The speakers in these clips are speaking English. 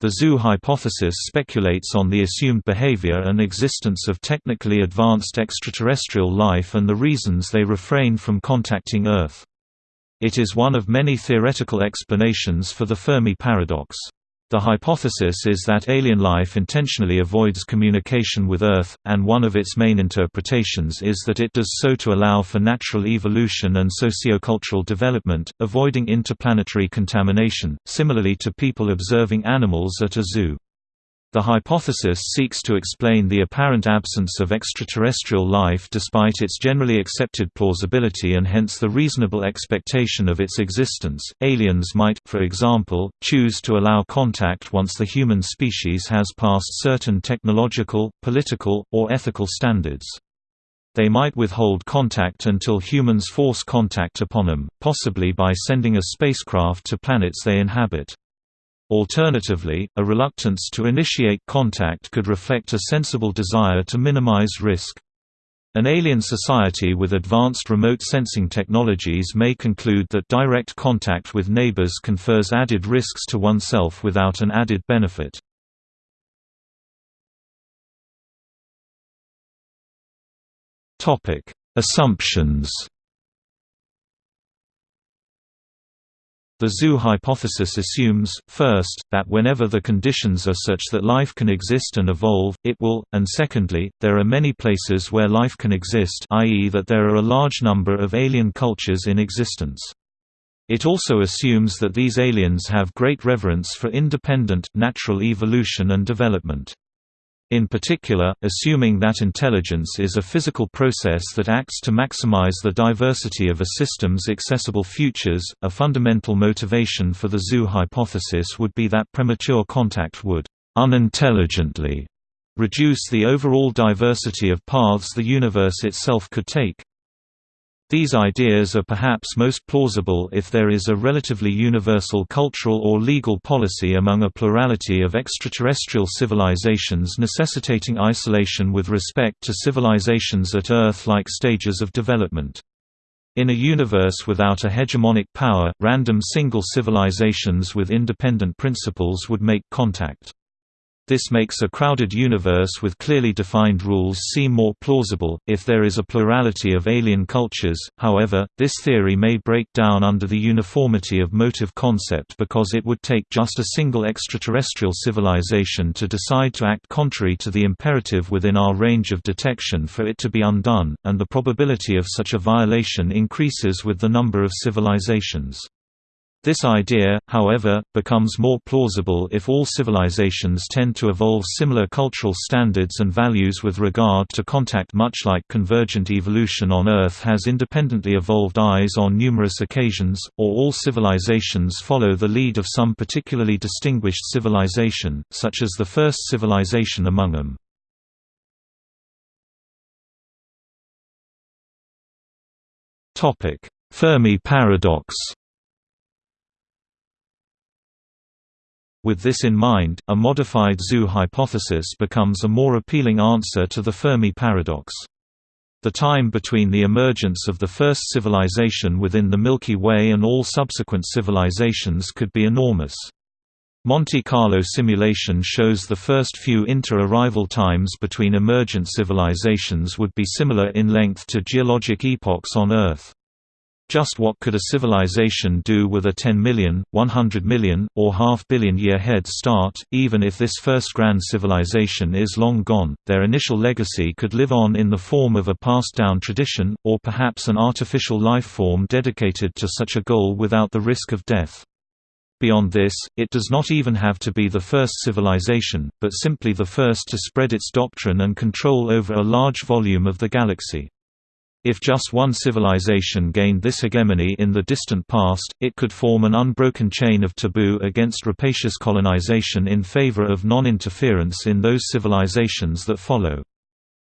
The zoo hypothesis speculates on the assumed behavior and existence of technically advanced extraterrestrial life and the reasons they refrain from contacting Earth. It is one of many theoretical explanations for the Fermi paradox. The hypothesis is that alien life intentionally avoids communication with Earth, and one of its main interpretations is that it does so to allow for natural evolution and sociocultural development, avoiding interplanetary contamination, similarly to people observing animals at a zoo. The hypothesis seeks to explain the apparent absence of extraterrestrial life despite its generally accepted plausibility and hence the reasonable expectation of its existence. Aliens might, for example, choose to allow contact once the human species has passed certain technological, political, or ethical standards. They might withhold contact until humans force contact upon them, possibly by sending a spacecraft to planets they inhabit. Alternatively, a reluctance to initiate contact could reflect a sensible desire to minimize risk. An alien society with advanced remote sensing technologies may conclude that direct contact with neighbors confers added risks to oneself without an added benefit. Assumptions The zoo hypothesis assumes, first, that whenever the conditions are such that life can exist and evolve, it will, and secondly, there are many places where life can exist i.e. that there are a large number of alien cultures in existence. It also assumes that these aliens have great reverence for independent, natural evolution and development. In particular, assuming that intelligence is a physical process that acts to maximize the diversity of a system's accessible futures, a fundamental motivation for the zoo hypothesis would be that premature contact would unintelligently reduce the overall diversity of paths the universe itself could take. These ideas are perhaps most plausible if there is a relatively universal cultural or legal policy among a plurality of extraterrestrial civilizations necessitating isolation with respect to civilizations at Earth-like stages of development. In a universe without a hegemonic power, random single civilizations with independent principles would make contact. This makes a crowded universe with clearly defined rules seem more plausible, if there is a plurality of alien cultures. However, this theory may break down under the uniformity of motive concept because it would take just a single extraterrestrial civilization to decide to act contrary to the imperative within our range of detection for it to be undone, and the probability of such a violation increases with the number of civilizations. This idea, however, becomes more plausible if all civilizations tend to evolve similar cultural standards and values with regard to contact much like convergent evolution on Earth has independently evolved eyes on numerous occasions, or all civilizations follow the lead of some particularly distinguished civilization, such as the first civilization among them. Fermi paradox With this in mind, a modified zoo hypothesis becomes a more appealing answer to the Fermi paradox. The time between the emergence of the first civilization within the Milky Way and all subsequent civilizations could be enormous. Monte Carlo simulation shows the first few inter-arrival times between emergent civilizations would be similar in length to geologic epochs on Earth. Just what could a civilization do with a 10 million, 100 million, or half billion year head start, even if this first grand civilization is long gone, their initial legacy could live on in the form of a passed-down tradition, or perhaps an artificial life form dedicated to such a goal without the risk of death. Beyond this, it does not even have to be the first civilization, but simply the first to spread its doctrine and control over a large volume of the galaxy. If just one civilization gained this hegemony in the distant past, it could form an unbroken chain of taboo against rapacious colonization in favor of non-interference in those civilizations that follow.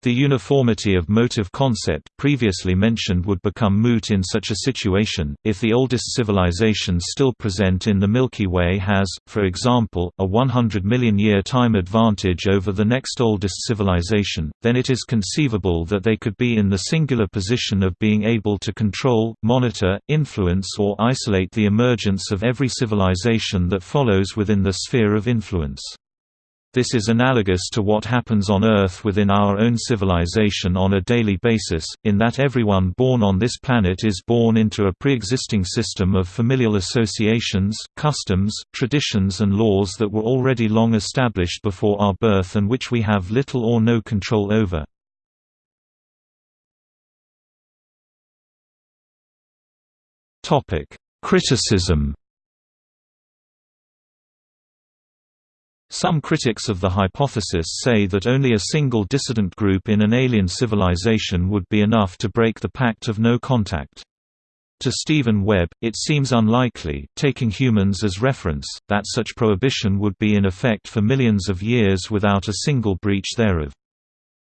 The uniformity of motive concept previously mentioned would become moot in such a situation, if the oldest civilizations still present in the Milky Way has, for example, a 100 million year time advantage over the next oldest civilization, then it is conceivable that they could be in the singular position of being able to control, monitor, influence or isolate the emergence of every civilization that follows within the sphere of influence. This is analogous to what happens on Earth within our own civilization on a daily basis, in that everyone born on this planet is born into a pre-existing system of familial associations, customs, traditions and laws that were already long established before our birth and which we have little or no control over. Criticism Some critics of the hypothesis say that only a single dissident group in an alien civilization would be enough to break the Pact of No Contact. To Stephen Webb, it seems unlikely, taking humans as reference, that such prohibition would be in effect for millions of years without a single breach thereof.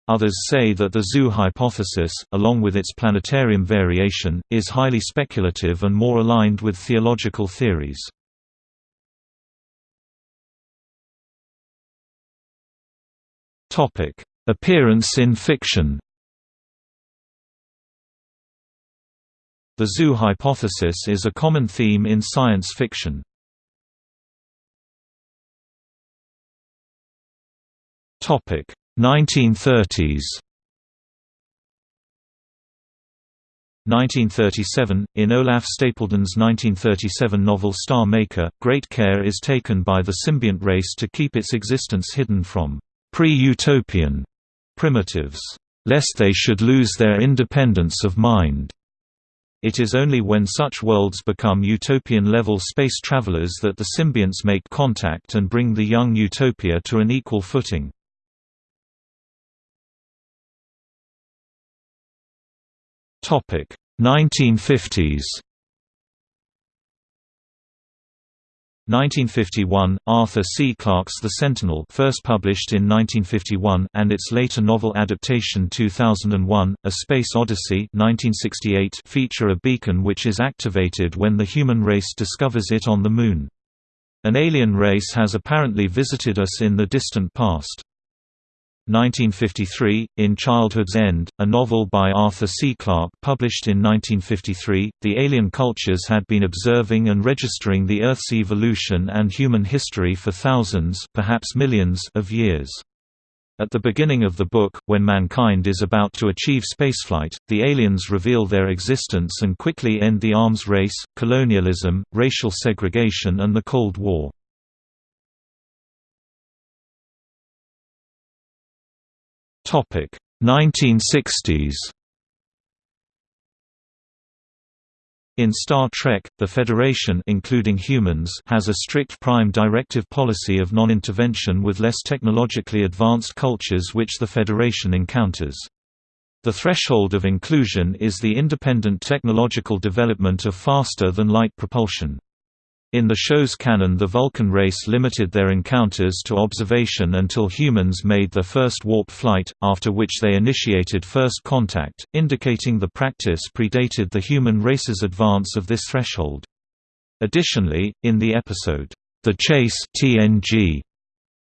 Others say that the zoo hypothesis, along with its planetarium variation, is highly speculative and more aligned with theological theories. Topic: Appearance in fiction. The zoo hypothesis is a common theme in science fiction. Topic: 1930s. 1937, in Olaf Stapledon's 1937 novel Star Maker, great care is taken by the symbiont race to keep its existence hidden from pre-utopian primitives, lest they should lose their independence of mind. It is only when such worlds become utopian-level space travelers that the symbionts make contact and bring the young utopia to an equal footing. Topic 1950s 1951, Arthur C. Clarke's The Sentinel first published in 1951 and its later novel adaptation 2001, A Space Odyssey 1968 feature a beacon which is activated when the human race discovers it on the Moon. An alien race has apparently visited us in the distant past. 1953, In Childhood's End, a novel by Arthur C. Clarke published in 1953, the alien cultures had been observing and registering the Earth's evolution and human history for thousands perhaps millions of years. At the beginning of the book, when mankind is about to achieve spaceflight, the aliens reveal their existence and quickly end the arms race, colonialism, racial segregation and the Cold War. Topic 1960s. In Star Trek, the Federation including humans has a strict prime directive policy of non-intervention with less technologically advanced cultures which the Federation encounters. The threshold of inclusion is the independent technological development of faster-than-light propulsion. In the show's canon the Vulcan race limited their encounters to observation until humans made their first warp flight, after which they initiated first contact, indicating the practice predated the human race's advance of this threshold. Additionally, in the episode, The Chase TNG,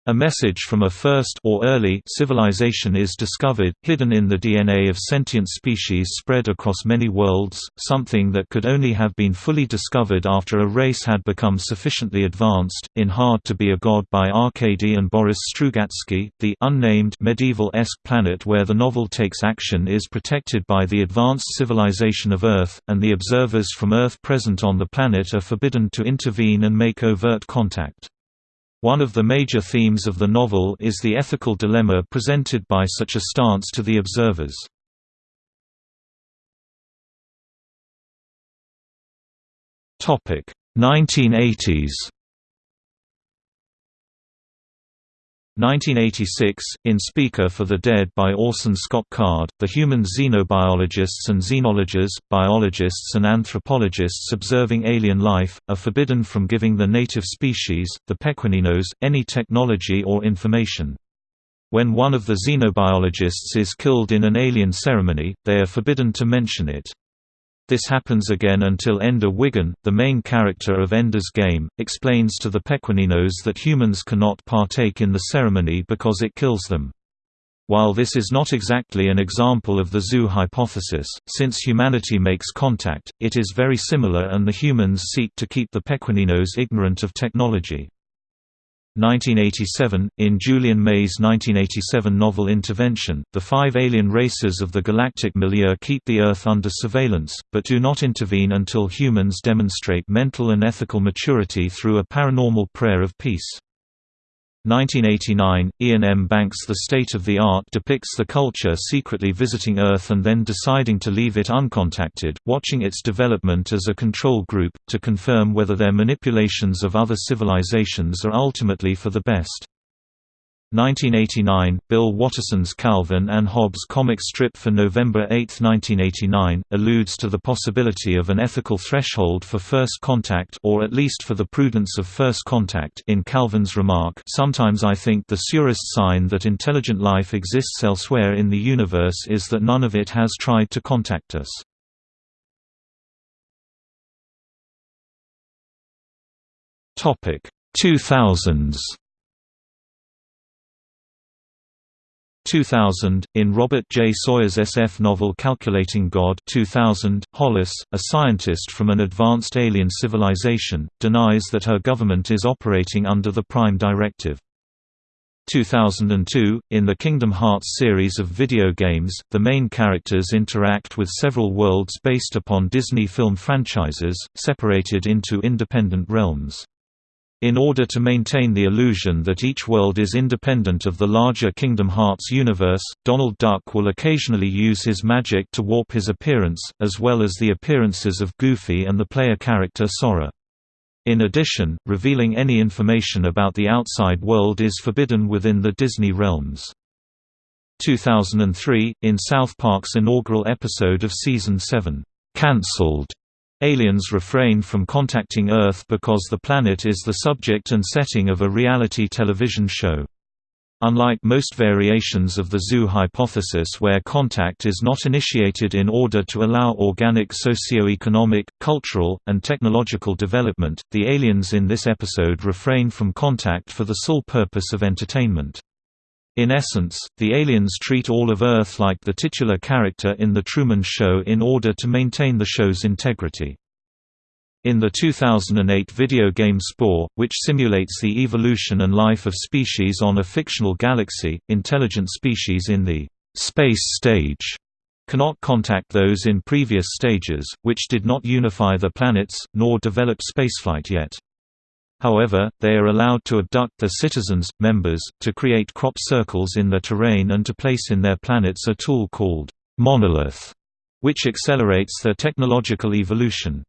a message from a first or early civilization is discovered, hidden in the DNA of sentient species spread across many worlds, something that could only have been fully discovered after a race had become sufficiently advanced. In Hard to Be a God by Arkady and Boris Strugatsky, the unnamed medieval-esque planet where the novel takes action is protected by the advanced civilization of Earth, and the observers from Earth present on the planet are forbidden to intervene and make overt contact. One of the major themes of the novel is the ethical dilemma presented by such a stance to the observers. Topic 1980s 1986, in Speaker for the Dead by Orson Scott Card, the human xenobiologists and xenologists, biologists and anthropologists observing alien life, are forbidden from giving the native species, the pequeninos, any technology or information. When one of the xenobiologists is killed in an alien ceremony, they are forbidden to mention it. This happens again until Ender Wiggin, the main character of Ender's Game, explains to the Pequeninos that humans cannot partake in the ceremony because it kills them. While this is not exactly an example of the zoo hypothesis, since humanity makes contact, it is very similar and the humans seek to keep the Pequeninos ignorant of technology. 1987, in Julian May's 1987 novel Intervention, the five alien races of the galactic milieu keep the Earth under surveillance, but do not intervene until humans demonstrate mental and ethical maturity through a paranormal prayer of peace. 1989, Iain M. Banks' The State of the Art depicts the culture secretly visiting Earth and then deciding to leave it uncontacted, watching its development as a control group, to confirm whether their manipulations of other civilizations are ultimately for the best. 1989, Bill Watterson's Calvin and Hobbes comic strip for November 8, 1989, alludes to the possibility of an ethical threshold for first contact or at least for the prudence of first contact in Calvin's remark Sometimes I think the surest sign that intelligent life exists elsewhere in the universe is that none of it has tried to contact us. Topic 2000s 2000, in Robert J. Sawyer's SF novel Calculating God 2000, Hollus, a scientist from an advanced alien civilization, denies that her government is operating under the Prime Directive. 2002, in the Kingdom Hearts series of video games, the main characters interact with several worlds based upon Disney film franchises, separated into independent realms. In order to maintain the illusion that each world is independent of the larger Kingdom Hearts universe, Donald Duck will occasionally use his magic to warp his appearance, as well as the appearances of Goofy and the player character Sora. In addition, revealing any information about the outside world is forbidden within the Disney realms. 2003, in South Park's inaugural episode of Season 7, "'Cancelled' Aliens refrain from contacting Earth because the planet is the subject and setting of a reality television show. Unlike most variations of the zoo hypothesis where contact is not initiated in order to allow organic socio-economic, cultural, and technological development, the aliens in this episode refrain from contact for the sole purpose of entertainment. In essence, the aliens treat all of Earth like the titular character in The Truman Show in order to maintain the show's integrity. In the 2008 video game Spore, which simulates the evolution and life of species on a fictional galaxy, intelligent species in the space stage cannot contact those in previous stages, which did not unify the planets, nor develop spaceflight yet. However, they are allowed to abduct their citizens, members, to create crop circles in their terrain and to place in their planets a tool called monolith, which accelerates their technological evolution.